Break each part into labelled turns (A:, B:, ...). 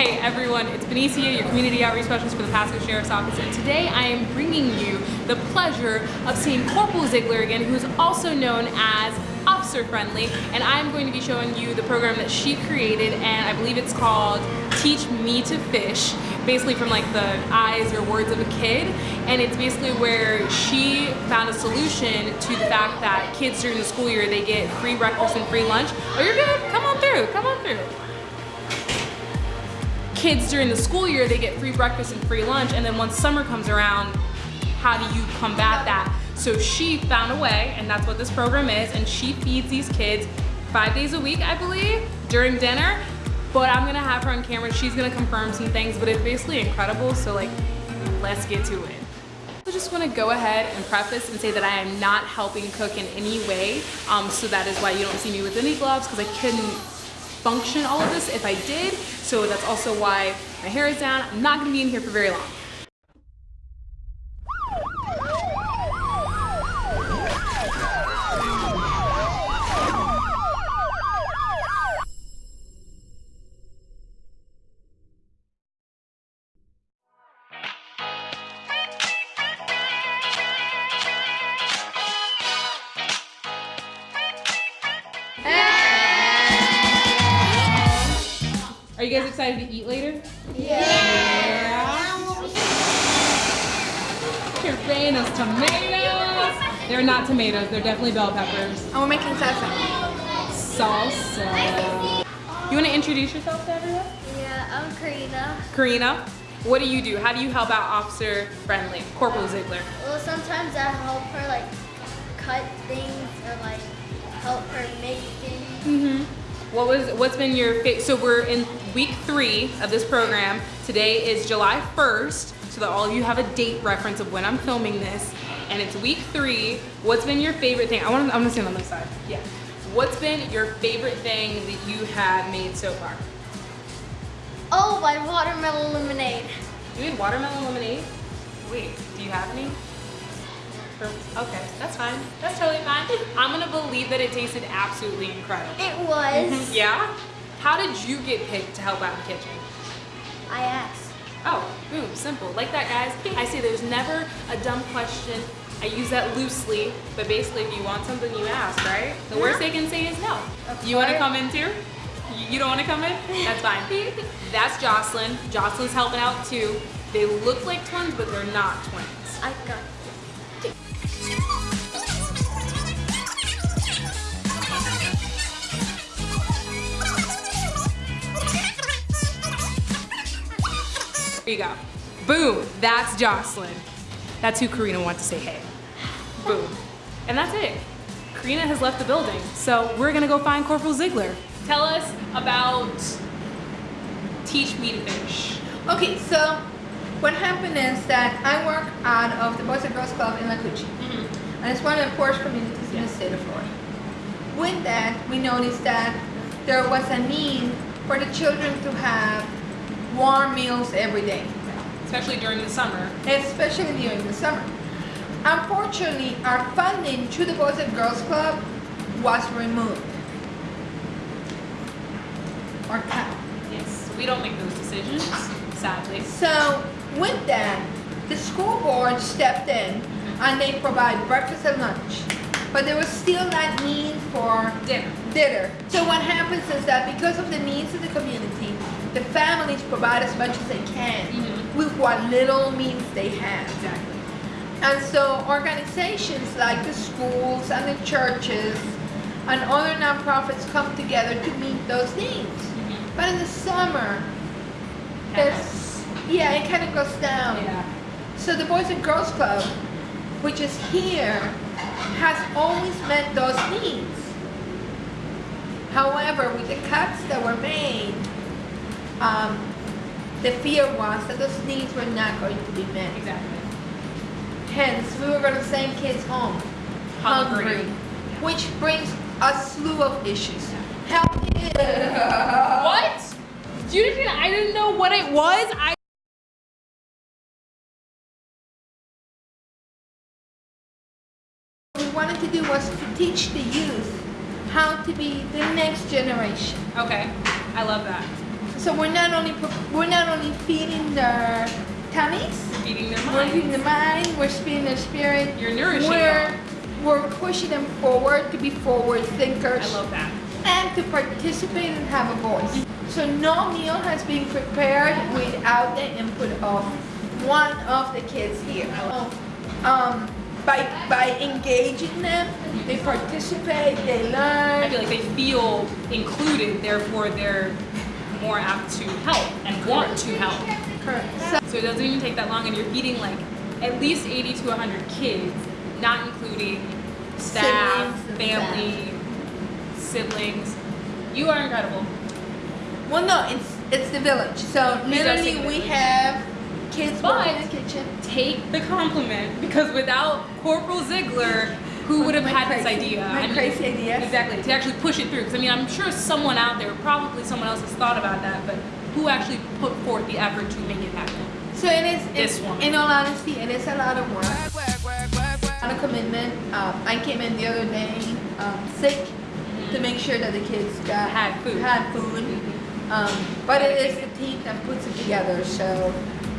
A: Hey everyone, it's Benicia, your community outreach specialist for the Pasco Sheriff's Office, and today I am bringing you the pleasure of seeing Corporal Ziegler again, who is also known as Officer Friendly, and I'm going to be showing you the program that she created, and I believe it's called Teach Me to Fish, basically from like the eyes or words of a kid, and it's basically where she found a solution to the fact that kids during the school year, they get free breakfast and free lunch. Oh, you're good, come on through, come on through kids during the school year, they get free breakfast and free lunch, and then once summer comes around, how do you combat that? So she found a way, and that's what this program is, and she feeds these kids five days a week, I believe, during dinner, but I'm gonna have her on camera, she's gonna confirm some things, but it's basically incredible, so like, let's get to it. I just want to go ahead and preface and say that I am not helping cook in any way. Um, so that is why you don't see me with any gloves because I couldn't function all of this if I did. So that's also why my hair is down. I'm not gonna be in here for very long. Are you guys excited to eat later?
B: Yeah.
A: Carfanas tomatoes. They're not tomatoes, they're definitely bell peppers.
B: And we're making salsa.
A: Salsa. You want to introduce yourself to everyone?
C: Yeah, I'm Karina.
A: Karina, what do you do? How do you help out Officer Friendly, Corporal Ziegler?
C: Well, sometimes I help her like cut things or like help her make things.
A: Mm-hmm. What was what's been your fa- so we're in week three of this program. Today is July 1st, so that all of you have a date reference of when I'm filming this. And it's week three. What's been your favorite thing? I want to, I'm gonna stand on this side. Yeah. What's been your favorite thing that you have made so far?
C: Oh, my watermelon lemonade.
A: You made watermelon lemonade? Wait, do you have any? Okay, that's fine. That's totally fine. I'm gonna believe that it tasted absolutely incredible.
C: It was.
A: Yeah? How did you get picked to help out in the kitchen?
C: I asked.
A: Oh, boom, simple. Like that, guys. I say there's never a dumb question. I use that loosely, but basically if you want something, you ask, right? The worst they can say is no.
C: Of
A: You wanna come in too? You- don't wanna come in? That's fine. That's Jocelyn. Jocelyn's helping out too. They look like twins, but they're not twins.
C: I got
A: Here you go. Boom, that's Jocelyn. That's who Karina wants to say hey. Boom. And that's it. Karina has left the building, so we're gonna go find Corporal Ziegler. Tell us about Teach Me to Fish.
B: Okay, so what happened is that I work out of the Boys and Girls Club in Lacoochee. Mm-hmm. And it's one of the poorest communities in the state of Florida. With that, we noticed that there was a need for the children to have warm meals every day,
A: Especially during the summer.
B: especially during the summer. Unfortunately, our funding to the Boys and Girls Club was removed. Or cut.
A: Yes. We don't make those decisions, sadly.
B: So with that, the school board stepped in and they provide breakfast and lunch. But there was still that need for
A: Dinner.
B: dinner. So what happens is that because of the needs of the community, the families provide as much as they can
A: Mhm.
B: with what little means they have.
A: Exactly.
B: And so organizations like the schools and the churches and other nonprofits come together to meet those needs.
A: Mhm.
B: But in the summer, it's, yeah, it kind of goes down.
A: Yeah.
B: So the Boys and Girls Club, which is here, has always met those needs. However, with the cuts that were made, um, the fear was that those needs were not going to be met.
A: Exactly.
B: Hence, we were going to send kids home
A: Hungry.
B: hungry, which brings a slew of issues. Health
A: What? You didn't, I didn't know what it was. I
B: What we wanted to do was to teach the youth how to be the next generation.
A: Okay. I love that.
B: So we're not only we're not only feeding their tummies,
A: Feeding their
B: we're feeding the mind, we're feeding their spirit.
A: You're nourishing
B: We're
A: them.
B: we're pushing them forward to be forward thinkers
A: I love that.
B: and to participate and have a voice. So no meal has been prepared without the input of one of the kids here. Um, by by engaging them, they participate, they learn.
A: I feel like they feel included, therefore they're more apt to help and want to help.
B: Correct. So,
A: it doesn't even take that long, and you're feeding like at least 80 to 100 kids, not including staff,
B: Siblings
A: family, siblings. You are incredible.
B: well, no, it's it's the village. So
A: These
B: literally, we have kids working in
A: But-
B: the kitchen.
A: Take the compliment because without Corporal Ziegler, who would have had this idea?
B: my
A: I mean,
B: crazy idea.
A: Exactly, to actually push it through. Because I mean, I'm sure someone out there, probably someone else has thought about that, but who actually put forth the effort to make it happen?
B: So it is.
A: This one.
B: In all honesty, it is a lot of work. A lot of commitment. Um, I came in the other day um, sick to make sure that the kids got
A: Had food.
B: Had food. Um, but it is the team that puts it together. So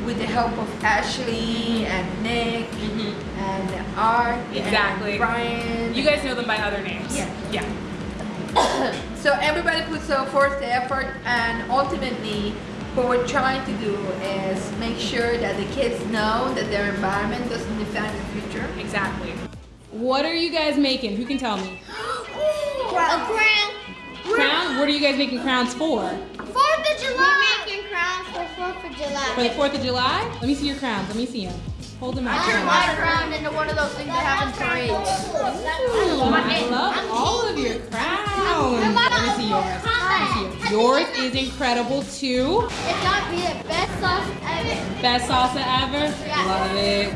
B: with the help of Ashley and Nick mm-hmm. and Art
A: Exactly.
B: and Brian.
A: You guys know them by other names.
B: Yeah.
A: Yeah.
B: So everybody puts so forth the effort, and ultimately, what we're trying to do is make sure that the kids know that their environment doesn't define the future.
A: Exactly. What are you guys making? Who can tell me?
C: A crown.
A: Crown? What are you guys making crowns for?
C: Fourth of July. We're for Fourth of
A: For
C: July.
A: the 4th of July? Let me see your crowns. Let me see them. Hold them out.
C: I turned my crown into one of those things that in parades.
A: Ooh, I love all of your crowns. Let me see yours. Let me see yours. Yours is incredible too.
C: It's got to be the best sauce ever.
A: Best salsa ever?
C: Yeah.
A: Love it.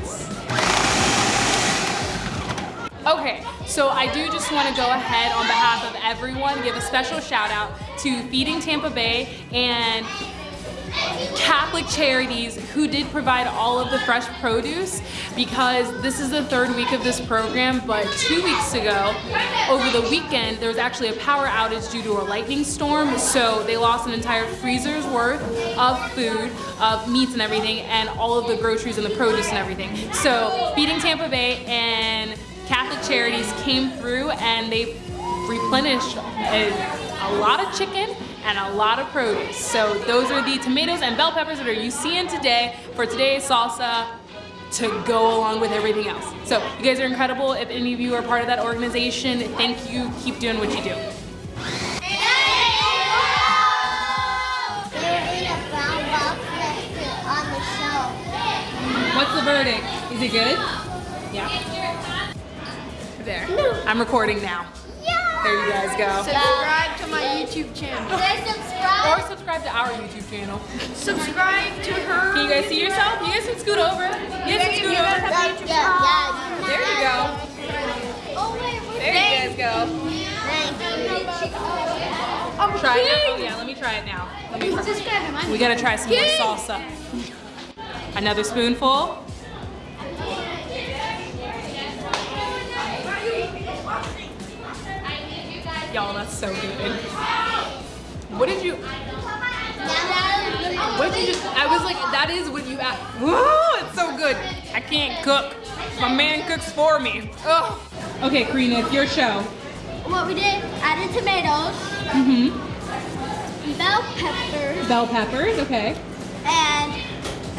A: Okay, so I do just want to go ahead on behalf of everyone, give a special shout out to Feeding Tampa Bay and Catholic Charities who did provide all of the fresh produce because this is the third week of this program, but two weeks ago, over the weekend, there was actually a power outage due to a lightning storm, so they lost an entire freezer's worth of food, of meats and everything, and all of the groceries and the produce and everything. So Feeding Tampa Bay and Catholic Charities came through and they replenished a, a lot of chicken and a lot of produce. So those are the tomatoes and bell peppers that are you seeing today for today's salsa to go along with everything else. So you guys are incredible. If any of you are part of that organization, thank you. Keep doing what you do.
C: They're in a brown box next to on the shelf.
A: What's the verdict? Is it good? Yeah. There. I'm recording now. There you guys go.
B: Subscribe to my YouTube channel.
C: They
A: Or
C: subscribe.
A: subscribe to our YouTube channel.
B: Subscribe to her.
A: Can you guys see yourself? You guys can scoot over. You guys can scoot over.
C: Yeah, yeah.
A: There you go.
C: Oh wait, wait.
A: There you guys go.
C: Thank you.
A: Try it. Oh yeah, let me try it now. Let me try. We gotta try some more salsa. Another spoonful. Y'all, that's so good. What did you? What did you just? I was like, that is what you. Woo! It's so good. I can't cook. My man cooks for me. Ugh. Okay, Karina, it's your show.
C: What we did, added tomatoes,
A: Mm-hmm.
C: bell peppers,
A: Bell peppers. Okay.
C: and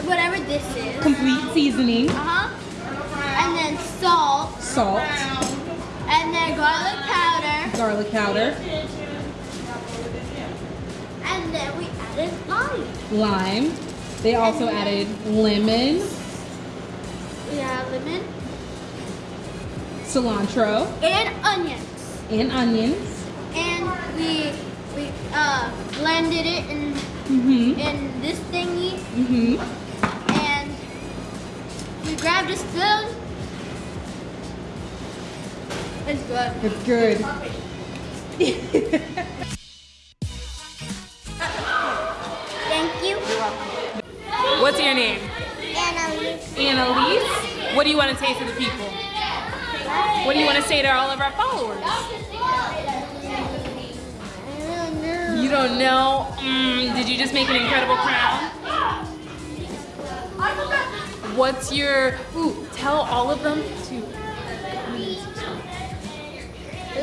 C: whatever this is.
A: Complete seasoning.
C: Uh-huh. And then salt,
A: Salt.
C: and then garlic
A: Garlic powder.
C: and then we added lime.
A: lime. They also added lemon,
C: Yeah, lemon
A: cilantro,
C: and onions.
A: and onions.
C: And we we uh blended it in
A: Mm-hmm.
C: in this thingy
A: Mm-hmm.
C: and we grabbed a spoon. It's good.
A: It's good.
C: Thank you.
A: What's your name?
C: Annalise.
A: Annalise. What do you want to say to the people? What do you want to say to all of our followers?
C: I don't know.
A: You You don't know? Mm, did you just make an incredible crown? What's your, ooh, tell all of them to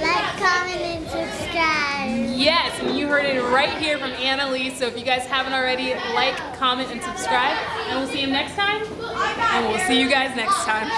C: Like, comment, and subscribe.
A: Yes, and you heard it right here from Annalise. So if you guys haven't already, like, comment, and subscribe. And we'll see you next time. And we'll see you guys next time.